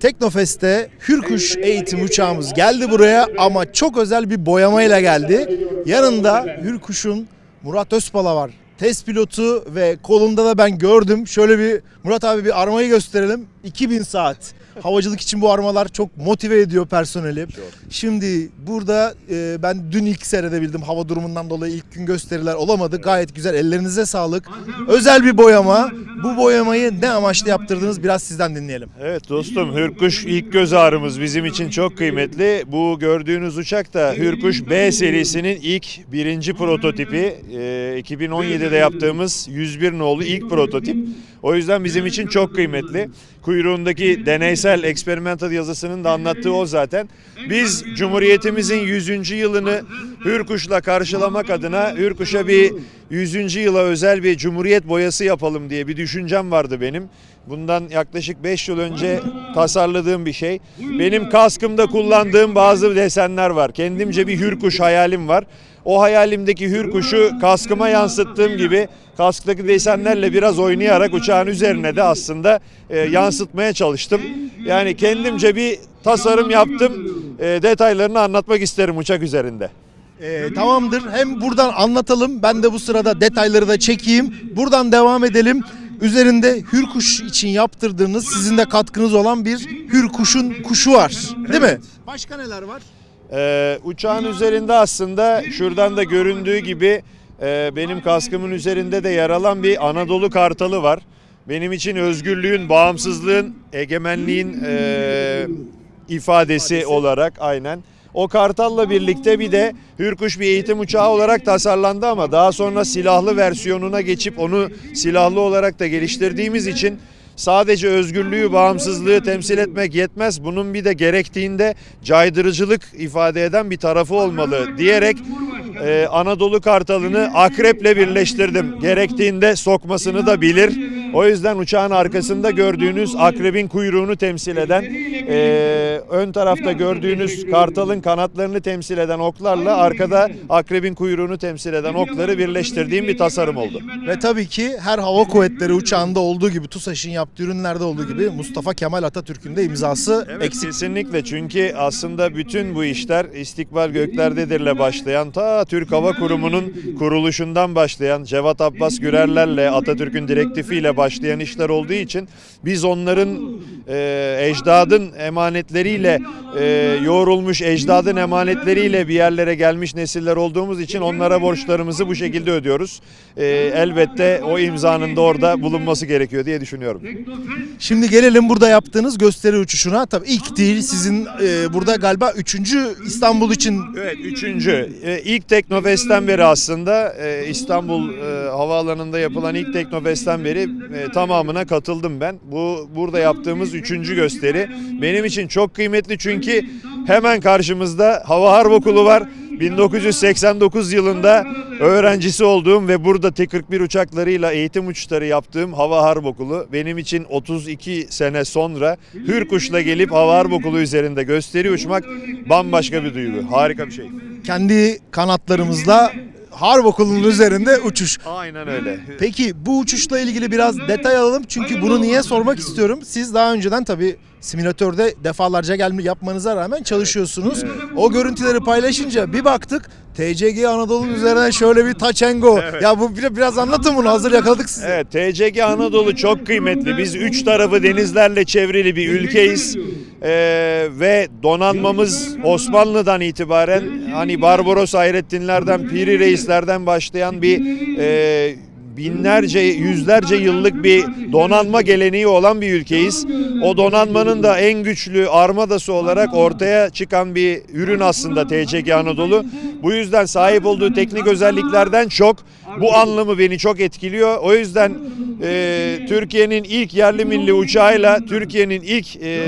Teknofest'te Hürkuş eğitim uçağımız geldi buraya ama çok özel bir boyamayla geldi. Yanında Hürkuş'un Murat Özpala var. Test pilotu ve kolunda da ben gördüm. Şöyle bir Murat abi bir armayı gösterelim. 2000 saat. Havacılık için bu armalar çok motive ediyor personeli. Şimdi burada e, ben dün ilk seyredebildim. Hava durumundan dolayı ilk gün gösteriler olamadı. Gayet güzel. Ellerinize sağlık. Özel bir boyama. Bu boyamayı ne amaçla yaptırdınız biraz sizden dinleyelim. Evet dostum Hürkuş ilk göz ağrımız bizim için çok kıymetli. Bu gördüğünüz uçak da Hürkuş B serisinin ilk birinci prototipi. Ee, 2017'de yaptığımız 101 nolu ilk prototip. O yüzden bizim için çok kıymetli. Kuyruğundaki deneysel experimental yazısının da anlattığı o zaten. Biz Cumhuriyetimizin 100. yılını Hürkuş'la karşılamak adına Hürkuş'a bir 100. yıla özel bir Cumhuriyet boyası yapalım diye bir düşüncem vardı benim. Bundan yaklaşık 5 yıl önce tasarladığım bir şey. Benim kaskımda kullandığım bazı desenler var. Kendimce bir hürkuş hayalim var. O hayalimdeki hürkuşu kaskıma yansıttığım gibi kasktaki desenlerle biraz oynayarak uçağın üzerine de aslında e, yansıtmaya çalıştım. Yani kendimce bir tasarım yaptım. E, detaylarını anlatmak isterim uçak üzerinde. Ee, tamamdır. Hem buradan anlatalım. Ben de bu sırada detayları da çekeyim. Buradan devam edelim. Üzerinde hürkuş için yaptırdığınız sizin de katkınız olan bir hürkuşun kuşu var. Değil mi? Başka neler var? Ee, uçağın üzerinde aslında şuradan da göründüğü gibi e, benim kaskımın üzerinde de yer alan bir Anadolu Kartalı var. Benim için özgürlüğün, bağımsızlığın, egemenliğin e, ifadesi olarak aynen. O kartalla birlikte bir de Hürkuş bir eğitim uçağı olarak tasarlandı ama daha sonra silahlı versiyonuna geçip onu silahlı olarak da geliştirdiğimiz için sadece özgürlüğü, bağımsızlığı temsil etmek yetmez. Bunun bir de gerektiğinde caydırıcılık ifade eden bir tarafı olmalı diyerek e, Anadolu Kartalı'nı akreple birleştirdim. Gerektiğinde sokmasını da bilir. O yüzden uçağın arkasında gördüğünüz akrebin kuyruğunu temsil eden, e, ön tarafta gördüğünüz kartalın kanatlarını temsil eden oklarla arkada akrebin kuyruğunu temsil eden okları birleştirdiğim bir tasarım oldu. Ve tabii ki her hava kuvvetleri uçağında olduğu gibi TUSAŞ'ın yaptığı ürünlerde olduğu gibi Mustafa Kemal Atatürk'ün de imzası Evet, eksik. Kesinlikle çünkü aslında bütün bu işler istikbal göklerdedirle başlayan ta Türk Hava Kurumu'nun kuruluşundan başlayan Cevat Abbas Gürerlerle Atatürk'ün direktifiyle başlayan işler olduğu için biz onların e, ecdadın emanetleriyle e, yoğrulmuş ecdadın emanetleriyle bir yerlere gelmiş nesiller olduğumuz için onlara borçlarımızı bu şekilde ödüyoruz. E, elbette o imzanın da orada bulunması gerekiyor diye düşünüyorum. Şimdi gelelim burada yaptığınız gösteri uçuşuna. Tabii ilk değil sizin e, burada galiba üçüncü İstanbul için Evet üçüncü. Ee, ilk Teknofest'ten beri aslında e, İstanbul e, Havaalanı'nda yapılan ilk Teknofest'ten beri e, tamamına katıldım ben. Bu burada yaptığımız üçüncü gösteri. Benim için çok kıymetli çünkü hemen karşımızda Hava Harp Okulu var. 1989 yılında öğrencisi olduğum ve burada T-41 uçaklarıyla eğitim uçuşları yaptığım Hava Harp Okulu benim için 32 sene sonra Hürkuş'la gelip Hava Harp Okulu üzerinde gösteri uçmak bambaşka bir duygu. Harika bir şey. kendi kanatlarımızla Harp Okulu'nun üzerinde uçuş. Aynen öyle. Peki bu uçuşla ilgili biraz detay alalım çünkü bunu niye sormak istiyorum. Siz daha önceden tabii simülatörde defalarca gelme yapmanıza rağmen çalışıyorsunuz. O görüntüleri paylaşınca bir baktık TCG Anadolu'nun üzerine şöyle bir touch and go. Ya bu bir- biraz anlatın bunu hazır yakaladık sizi. Evet TCG Anadolu çok kıymetli. Biz üç tarafı denizlerle çevrili bir ülkeyiz. Ee, ve donanmamız Osmanlı'dan itibaren hani Barbaros Hayrettinlerden, Piri Reislerden başlayan bir e, binlerce, yüzlerce yıllık bir donanma geleneği olan bir ülkeyiz. O donanmanın da en güçlü armadası olarak ortaya çıkan bir ürün aslında TCG Anadolu. Bu yüzden sahip olduğu teknik özelliklerden çok bu anlamı beni çok etkiliyor. O yüzden e, Türkiye'nin ilk yerli milli uçağıyla Türkiye'nin ilk e,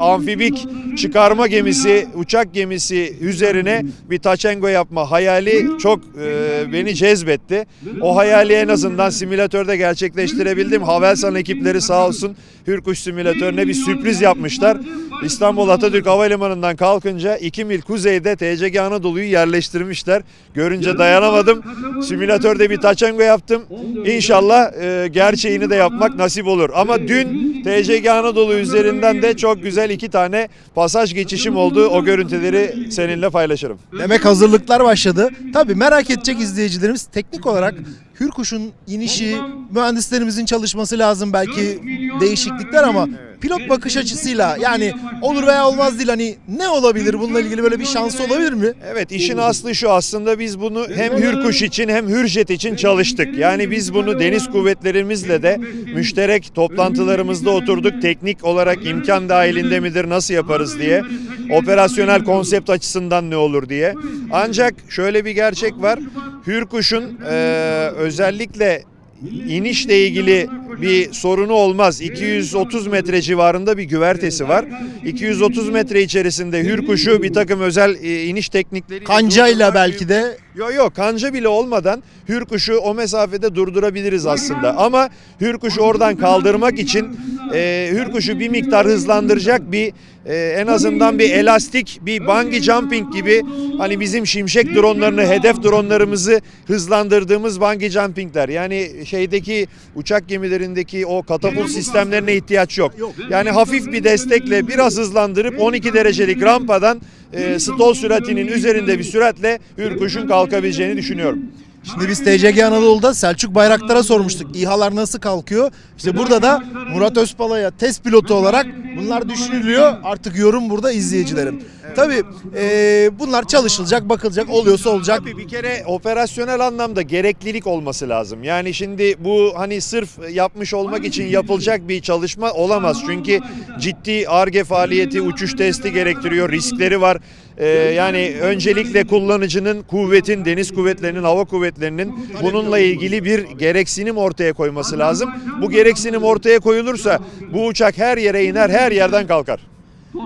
amfibik çıkarma gemisi, uçak gemisi üzerine bir taçengo yapma hayali çok e, beni cezbetti. O hayali en azından simülatörde gerçekleştirebildim. Havelsan ekipleri sağ olsun Hürkuş simülatörüne bir sürpriz yapmışlar. İstanbul Atatürk Havalimanı'ndan kalkınca 2 mil kuzeyde TCG Anadolu'yu yerleştirmişler. Görünce dayanamadım. Simülatörde bir taçengo yaptım. İnşallah e, gerçeğini de yapmak nasip olur. Ama dün TCG Anadolu üzerinden de çok güzel iki tane pasaj geçişim oldu. O görüntüleri seninle paylaşırım. Demek hazırlıklar başladı. Tabii merak edecek izleyicilerimiz teknik olarak Hürkuş'un inişi, mühendislerimizin çalışması lazım belki değişiklikler ama pilot bakış açısıyla yani olur veya olmaz değil hani ne olabilir bununla ilgili böyle bir şansı olabilir mi? Evet işin aslı şu aslında biz bunu hem Hürkuş için hem Hürjet için çalıştık. Yani biz bunu deniz kuvvetlerimizle de müşterek toplantılarımızda oturduk. Teknik olarak imkan dahilinde midir nasıl yaparız diye. Operasyonel konsept açısından ne olur diye. Ancak şöyle bir gerçek var. Hürkuş'un eee, özellikle inişle ilgili bir sorunu olmaz. 230 metre civarında bir güvertesi var. 230 metre içerisinde hürkuşu bir takım özel e, iniş teknikleri Kancayla belki de Yok yok kanca bile olmadan hürkuşu o mesafede durdurabiliriz aslında. Ama hürkuşu oradan kaldırmak için e, hürkuşu bir miktar hızlandıracak bir e, en azından bir elastik bir bungee jumping gibi hani bizim şimşek dronlarını hedef dronlarımızı hızlandırdığımız bungee jumpingler. Yani şeydeki uçak gemilerindeki o katapult sistemlerine ihtiyaç yok. Yani hafif bir destekle biraz hızlandırıp 12 derecelik rampadan e, stall süratinin üzerinde bir süratle hürkuşun kalkabileceğini düşünüyorum. Şimdi biz TCG Anadolu'da Selçuk Bayraktar'a sormuştuk. İHA'lar nasıl kalkıyor? İşte burada da Murat Özpala'ya test pilotu olarak bunlar düşünülüyor. Artık yorum burada izleyicilerin. Tabii eee, bunlar çalışılacak, bakılacak, oluyorsa olacak. Tabii bir kere operasyonel anlamda gereklilik olması lazım. Yani şimdi bu hani sırf yapmış olmak için yapılacak bir çalışma olamaz. Çünkü ciddi ARGE faaliyeti, uçuş testi gerektiriyor, riskleri var. Ee, yani öncelikle kullanıcının kuvvetin, deniz kuvvetlerinin, hava kuvvetlerinin bununla ilgili bir gereksinim ortaya koyması lazım. Bu gereksinim ortaya koyulursa bu uçak her yere iner, her yerden kalkar.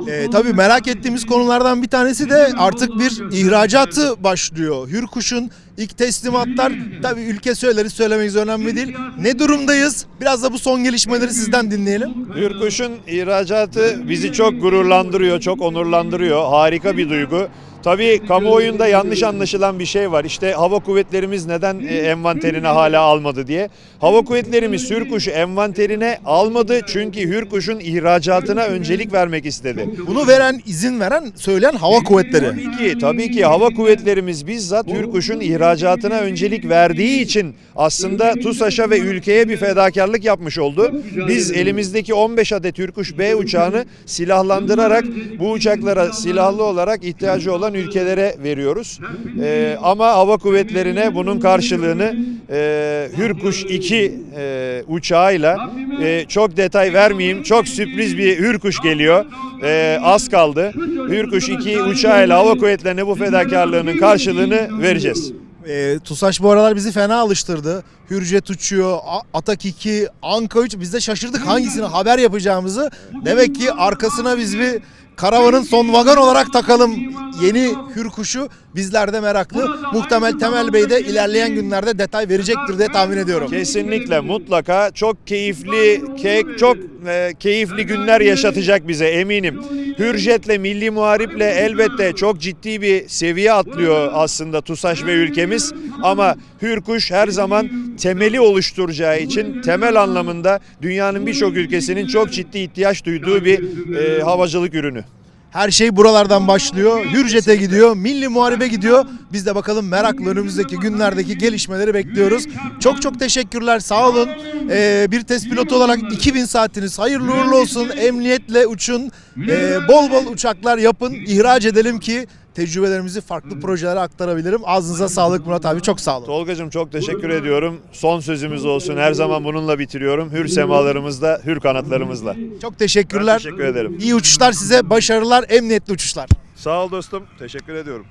Ee, tabii merak ettiğimiz konulardan bir tanesi de artık bir ihracatı başlıyor. Hürkuş'un ilk teslimatlar tabii ülke söyleriz söylemeyiz önemli değil. Ne durumdayız? Biraz da bu son gelişmeleri sizden dinleyelim. Hürkuş'un ihracatı bizi çok gururlandırıyor, çok onurlandırıyor. Harika bir duygu. Tabii kamuoyunda yanlış anlaşılan bir şey var. İşte hava kuvvetlerimiz neden e, envanterine hala almadı diye. Hava kuvvetlerimiz Hürkuş'u envanterine almadı çünkü Hürkuş'un ihracatına öncelik vermek istedi. Bunu veren, izin veren, söyleyen hava kuvvetleri. Tabii ki, tabii ki hava kuvvetlerimiz bizzat Hürkuş'un ihracatına öncelik verdiği için aslında TUSAŞ'a ve ülkeye bir fedakarlık yapmış oldu. Biz elimizdeki 15 adet Hürkuş B uçağını silahlandırarak bu uçaklara silahlı olarak ihtiyacı olan ülkelere veriyoruz. Ee, ama hava kuvvetlerine bunun karşılığını e, Hürkuş 2 e, uçağıyla e, çok detay vermeyeyim. Çok sürpriz bir Hürkuş geliyor. E, az kaldı. Hürkuş 2 uçağıyla hava kuvvetlerine bu fedakarlığının karşılığını vereceğiz. Ee, TUSAŞ bu aralar bizi fena alıştırdı. Hürjet uçuyor, Atak 2, Anka 3. Biz de şaşırdık hangisini haber yapacağımızı. Demek ki arkasına biz bir karavanın son vagon olarak takalım yeni Hürkuş'u. Bizler de meraklı. Muhtemel Temel Bey de ilerleyen günlerde detay verecektir diye tahmin ediyorum. Kesinlikle mutlaka çok keyifli ke- çok e, keyifli günler yaşatacak bize eminim. Hürjet'le Milli Muharip'le elbette çok ciddi bir seviye atlıyor aslında TUSAŞ ve ülkemiz ama Hürkuş her zaman temeli oluşturacağı için temel anlamında dünyanın birçok ülkesinin çok ciddi ihtiyaç duyduğu bir e, havacılık ürünü. Her şey buralardan başlıyor. Hürjet'e gidiyor, Milli Muharebe gidiyor. Biz de bakalım merakla önümüzdeki günlerdeki gelişmeleri bekliyoruz. Çok çok teşekkürler, sağ olun. Ee, bir test pilotu olarak 2000 saatiniz hayırlı uğurlu olsun. Emniyetle uçun, Ee, bol bol uçaklar yapın, ihraç edelim ki tecrübelerimizi farklı projelere aktarabilirim. Ağzınıza sağlık Murat abi, çok sağ olun. Tolgacığım çok teşekkür ediyorum. Son sözümüz olsun. Her zaman bununla bitiriyorum. Hür semalarımızla, hür kanatlarımızla. Çok teşekkürler. Ben teşekkür ederim. İyi uçuşlar size, başarılar, emniyetli uçuşlar. Sağ ol dostum. Teşekkür ediyorum.